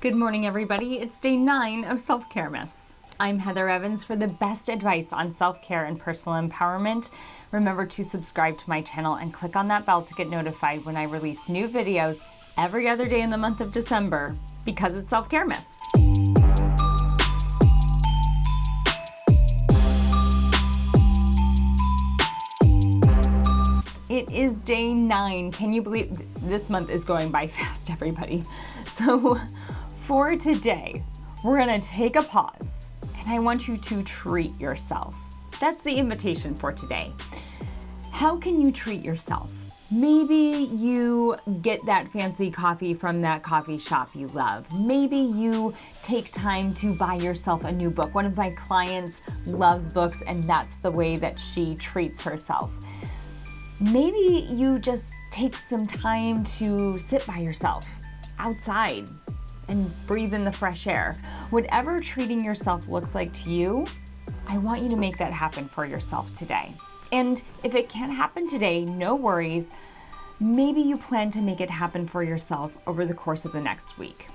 Good morning, everybody. It's day nine of Self Caremas. I'm Heather Evans for the best advice on self care and personal empowerment. Remember to subscribe to my channel and click on that bell to get notified when I release new videos every other day in the month of December because it's Self Caremas. It is day nine. Can you believe this month is going by fast, everybody? So, for today, we're gonna take a pause and I want you to treat yourself. That's the invitation for today. How can you treat yourself? Maybe you get that fancy coffee from that coffee shop you love. Maybe you take time to buy yourself a new book. One of my clients loves books and that's the way that she treats herself. Maybe you just take some time to sit by yourself outside and breathe in the fresh air. Whatever treating yourself looks like to you, I want you to make that happen for yourself today. And if it can't happen today, no worries. Maybe you plan to make it happen for yourself over the course of the next week.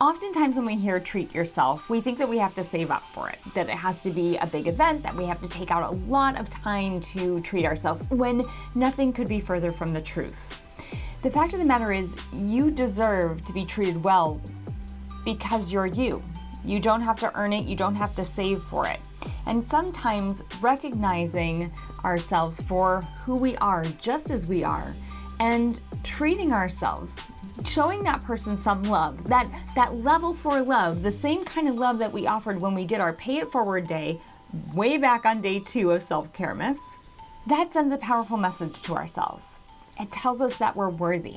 Oftentimes when we hear treat yourself, we think that we have to save up for it, that it has to be a big event, that we have to take out a lot of time to treat ourselves, when nothing could be further from the truth. The fact of the matter is, you deserve to be treated well because you're you. You don't have to earn it, you don't have to save for it. And sometimes recognizing ourselves for who we are, just as we are, and treating ourselves showing that person some love, that, that level for love, the same kind of love that we offered when we did our Pay It Forward Day way back on day two of Self Caremas, that sends a powerful message to ourselves. It tells us that we're worthy.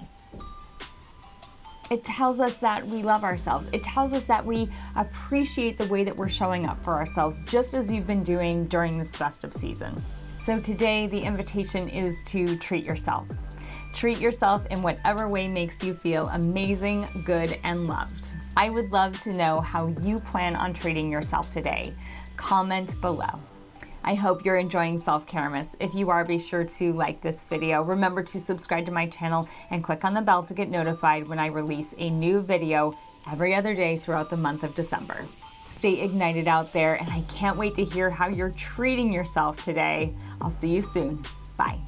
It tells us that we love ourselves. It tells us that we appreciate the way that we're showing up for ourselves, just as you've been doing during this festive season. So today, the invitation is to treat yourself. Treat yourself in whatever way makes you feel amazing, good, and loved. I would love to know how you plan on treating yourself today. Comment below. I hope you're enjoying Self Caremas. If you are, be sure to like this video. Remember to subscribe to my channel and click on the bell to get notified when I release a new video every other day throughout the month of December. Stay ignited out there, and I can't wait to hear how you're treating yourself today. I'll see you soon. Bye.